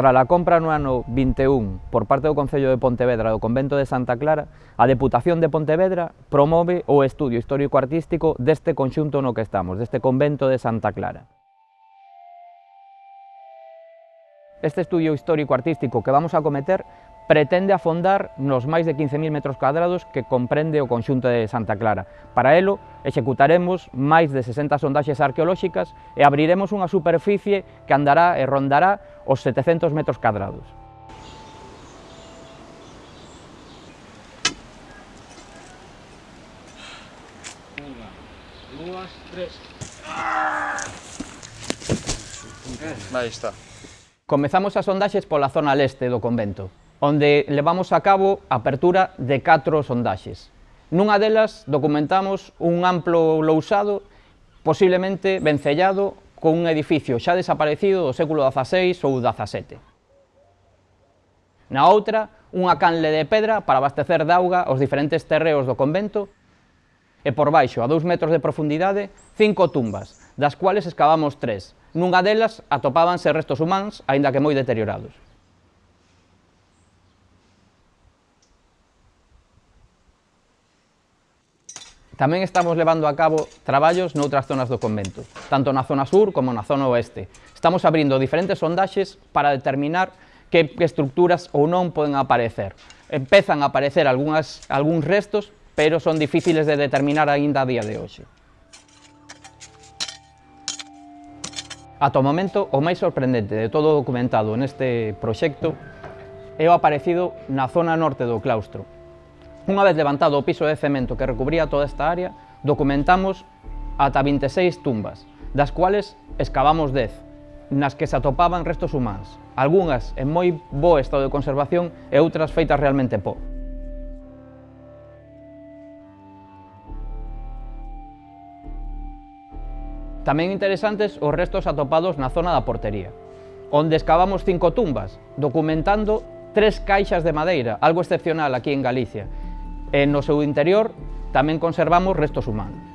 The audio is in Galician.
Tras a compra no ano 21 por parte do Concello de Pontevedra do Convento de Santa Clara, a Deputación de Pontevedra promove o estudio histórico-artístico deste conxunto no que estamos, deste Convento de Santa Clara. Este estudio histórico-artístico que vamos a cometer pretende afondar nos máis de 15.000 metros cuadrados que comprende o conxunto de Santa Clara. Para elo, executaremos máis de 60 sondaxes arqueolóxicas e abriremos unha superficie que andará e rondará os 700 metros cuadrados. Unha, dúas, tres... Aí está. Comezamos as sondaxes pola zona leste do convento onde levamos a cabo a apertura de catro sondaxes. Nunha delas documentamos un amplo lousado, posiblemente vencellado, con un edificio xa desaparecido do século XVI ou XVII. Na outra, unha canle de pedra para abastecer de auga os diferentes terreos do convento e por baixo, a dous metros de profundidade, cinco tumbas, das cuales excavamos tres. Nunha delas atopábanse restos humanos, aínda que moi deteriorados. Tamén estamos levando a cabo traballos noutras zonas do convento, tanto na zona sur como na zona oeste. Estamos abrindo diferentes sondaxes para determinar que estructuras ou non poden aparecer. Empezan a aparecer algunhas, algúns restos, pero son difíciles de determinar aínda a día de hoxe. Ata o momento, o máis sorprendente de todo o documentado neste proxecto é o aparecido na zona norte do claustro, Unha vez levantado o piso de cemento que recubría toda esta área, documentamos ata 26 tumbas, das cuales excavamos 10, nas que se atopaban restos humanos, algunhas en moi bo estado de conservación e outras feitas realmente po. Tamén interesantes os restos atopados na zona da portería, onde excavamos cinco tumbas, documentando tres caixas de madeira, algo excepcional aquí en Galicia, E no seu interior tamén conservamos restos humanos.